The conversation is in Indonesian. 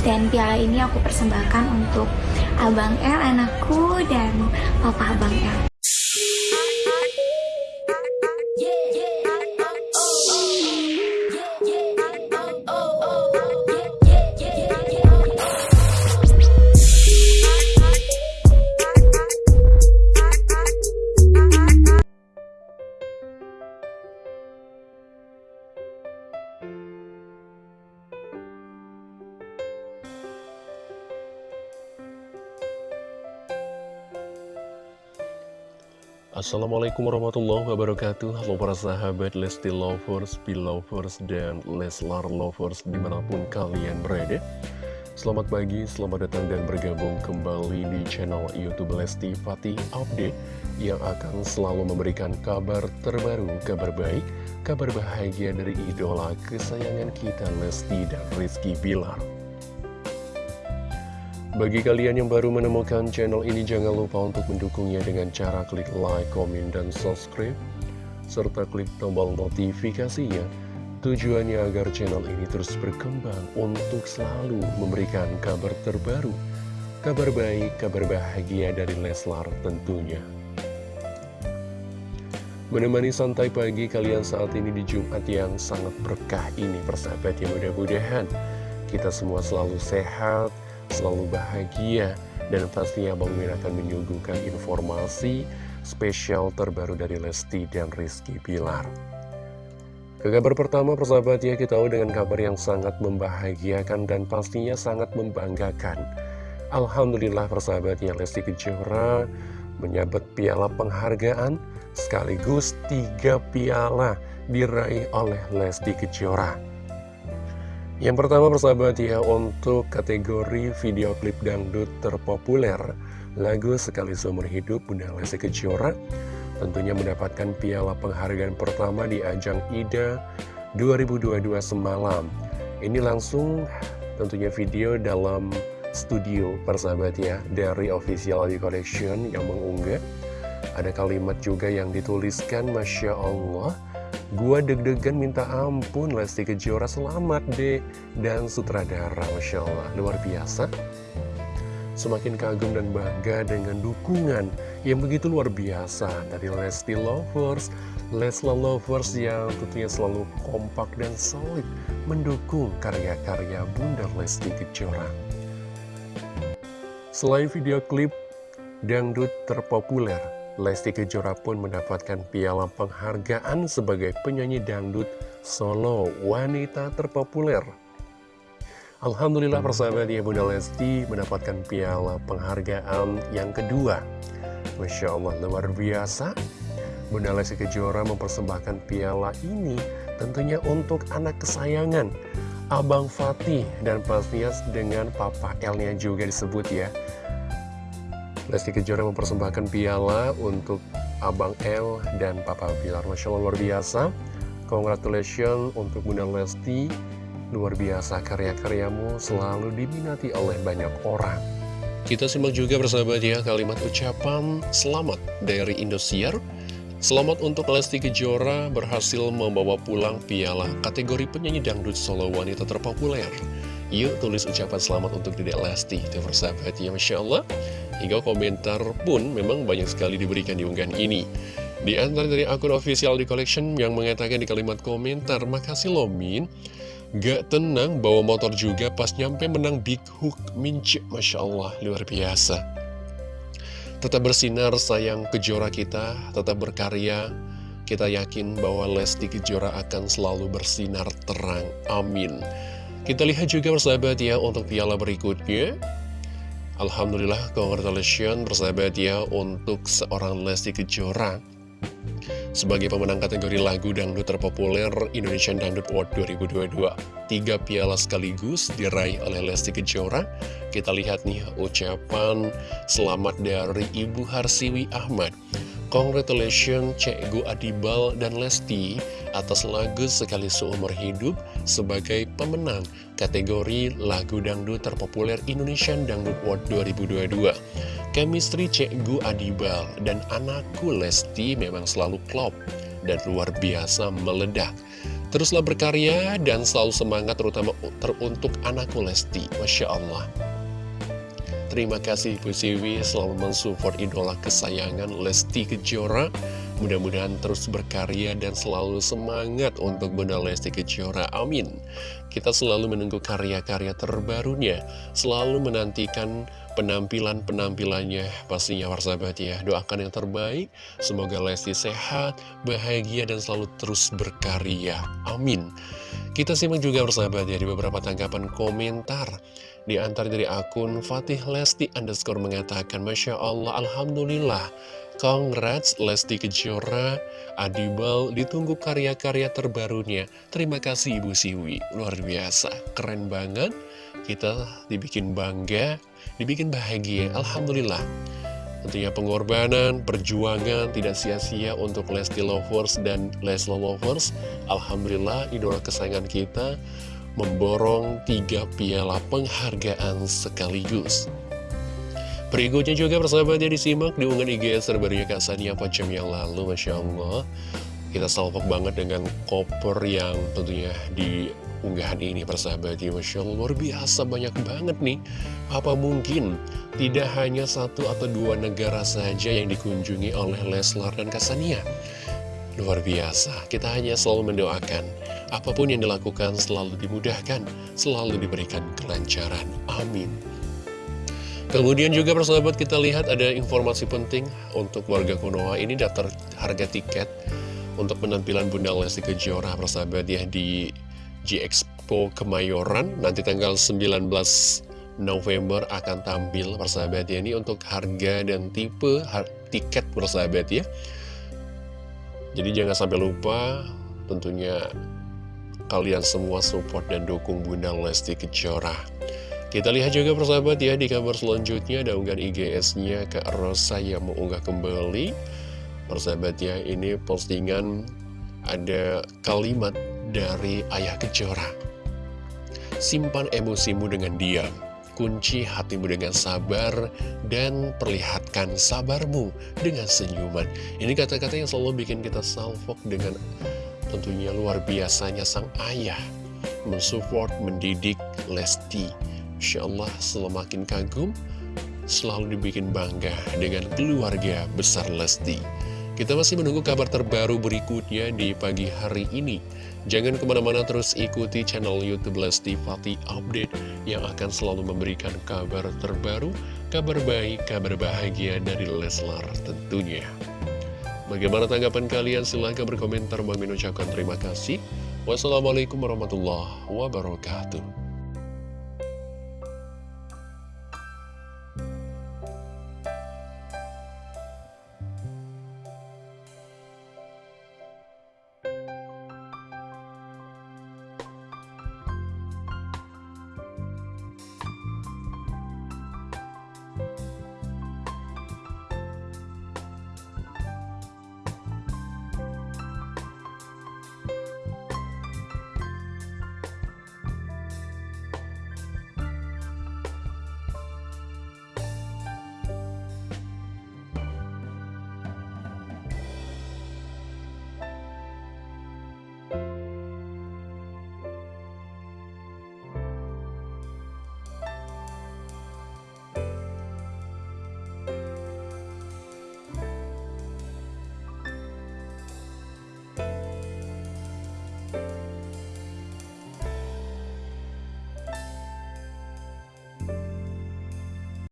Dan piala ini aku persembahkan untuk Abang L, anakku, dan Papa Abang L. Assalamualaikum warahmatullahi wabarakatuh. Halo para sahabat Lesti Lovers, Belovers, dan Leslar Lovers di mana pun kalian berada. Selamat pagi, selamat datang dan bergabung kembali di channel Youtube Lesti Fatih Update Yang akan selalu memberikan kabar terbaru, kabar baik, kabar bahagia dari idola kesayangan kita Lesti dan Rizky Bilar bagi kalian yang baru menemukan channel ini, jangan lupa untuk mendukungnya dengan cara klik like, komen, dan subscribe, serta klik tombol notifikasinya. Tujuannya agar channel ini terus berkembang untuk selalu memberikan kabar terbaru, kabar baik, kabar bahagia dari Leslar tentunya. Menemani santai pagi kalian saat ini di Jumat yang sangat berkah ini, persahabat yang mudah-mudahan kita semua selalu sehat, selalu bahagia dan pastinya Bang Min akan menyuguhkan informasi spesial terbaru dari Lesti dan Rizky Pilar. Ke kabar pertama persahabat ya kita tahu dengan kabar yang sangat membahagiakan dan pastinya sangat membanggakan. Alhamdulillah persahabat ya Lesti Kejora menyabet piala penghargaan sekaligus tiga piala diraih oleh Lesti Kejora. Yang pertama persahabat ya untuk kategori video klip dangdut terpopuler Lagu Sekali Seumur Hidup Bunda Lesti Kejora Tentunya mendapatkan piala penghargaan pertama di ajang IDA 2022 semalam. Ini langsung tentunya video dalam studio persahabat ya Dari Official Audio Collection yang mengunggah. Ada kalimat juga yang dituliskan Masya Allah Gua deg-degan minta ampun Lesti Kejora selamat deh Dan sutradara Masya Allah luar biasa. Semakin kagum dan bangga dengan dukungan yang begitu luar biasa Dari Lesti Lovers, Lesla Lovers yang tentunya selalu kompak dan solid Mendukung karya-karya Bunda Lesti Kejora. Selain video klip dangdut terpopuler Lesti Kejora pun mendapatkan piala penghargaan sebagai penyanyi dangdut solo wanita terpopuler. Alhamdulillah persahabat ya Bunda Lesti mendapatkan piala penghargaan yang kedua. Masya Allah luar biasa. Bunda Lesti Kejora mempersembahkan piala ini tentunya untuk anak kesayangan Abang Fatih dan pastinya dengan Papa L-nya juga disebut ya. Lesti Kejora mempersembahkan piala untuk Abang L dan Papa Bilar. Masya Allah luar biasa. Congratulations untuk Bunda Lesti. Luar biasa karya-karyamu selalu diminati oleh banyak orang. Kita simak juga bersahabat ya kalimat ucapan selamat dari Indosiar. Selamat untuk Lesti Kejora berhasil membawa pulang piala kategori penyanyi dangdut solo wanita terpopuler. Yuk tulis ucapan selamat untuk Dedek Lesti Itu persahabat ya Masya Allah. Hingga komentar pun memang banyak sekali diberikan di unggahan ini. Di antara dari akun official di collection yang mengatakan di kalimat komentar Makasih loh Min Gak tenang bawa motor juga pas nyampe menang Big Hook Mince. Masya Allah luar biasa. Tetap bersinar sayang kejora kita Tetap berkarya. Kita yakin bahwa Lesti Kejora akan selalu bersinar terang. Amin kita lihat juga persahabat ya untuk piala berikutnya. Alhamdulillah congratulations persahabat ya untuk seorang Lesti Kejora sebagai pemenang kategori lagu dangdut terpopuler Indonesian Dangdut Award 2022 Tiga piala sekaligus diraih oleh Lesti Kejora Kita lihat nih ucapan selamat dari Ibu Harsiwi Ahmad Congratulations Cekgu Adibal dan Lesti atas lagu Sekali Seumur Hidup sebagai pemenang kategori lagu dangdut terpopuler Indonesian Dangdut World 2022. Chemistry Cekgu Adibal dan anakku Lesti memang selalu klop dan luar biasa meledak. Teruslah berkarya dan selalu semangat terutama teruntuk anakku Lesti. Masya Allah. Terima kasih Bu Siwi selalu mensupport idola kesayangan Lesti Kejora. Mudah-mudahan terus berkarya dan selalu semangat untuk Bunda Lesti Kejora. Amin. Kita selalu menunggu karya-karya terbarunya. Selalu menantikan penampilan-penampilannya pastinya warsabat ya. Doakan yang terbaik. Semoga Lesti sehat, bahagia, dan selalu terus berkarya. Amin. Kita simak juga bersahabat ya di beberapa tanggapan komentar. Di antara dari akun Fatih Lesti underscore mengatakan, Masya Allah, Alhamdulillah, Congrats Lesti Kejora, Adibal, ditunggu karya-karya terbarunya. Terima kasih Ibu Siwi, luar biasa, keren banget. Kita dibikin bangga, dibikin bahagia, Alhamdulillah. Tentunya pengorbanan, perjuangan tidak sia-sia untuk Lesti Lovers dan Leslo Lovers. Alhamdulillah, idola kesayangan kita memborong tiga piala penghargaan sekaligus. Berikutnya juga persahabatnya disimak di unggahan IGS terbarunya Kak Sania 4 jam yang lalu, Masya Allah. Kita salpok banget dengan koper yang tentunya di unggahan ini persahabatnya Masya Allah luar biasa banyak banget nih Apa mungkin tidak hanya satu atau dua negara saja yang dikunjungi oleh Leslar dan Kasania Luar biasa, kita hanya selalu mendoakan Apa pun yang dilakukan selalu dimudahkan, selalu diberikan kelancaran. Amin. Kemudian juga persahabat kita lihat ada informasi penting untuk warga Konoha ini daftar harga tiket untuk penampilan Bunda Lesti Kejora persahabat ya di G-Expo Kemayoran nanti tanggal 19 November akan tampil persahabat ya ini untuk harga dan tipe har tiket persahabat ya jadi jangan sampai lupa tentunya kalian semua support dan dukung Bunda Lesti Kejora. Kita lihat juga persahabat ya di kabar selanjutnya ada unggahan IGS-nya ke Rosa yang mengunggah kembali. Persahabat ya ini postingan ada kalimat dari Ayah Kejora. Simpan emosimu dengan diam, kunci hatimu dengan sabar, dan perlihatkan sabarmu dengan senyuman. Ini kata-kata yang selalu bikin kita salfok dengan Tentunya luar biasanya sang ayah mensupport, mendidik Lesti. Insya Allah semakin kagum, selalu dibikin bangga dengan keluarga besar Lesti. Kita masih menunggu kabar terbaru berikutnya di pagi hari ini. Jangan ke mana-mana terus ikuti channel Youtube Lesti Fatih Update yang akan selalu memberikan kabar terbaru, kabar baik, kabar bahagia dari Leslar tentunya. Bagaimana tanggapan kalian? Silahkan berkomentar. Bang ucapkan terima kasih. Wassalamualaikum warahmatullahi wabarakatuh.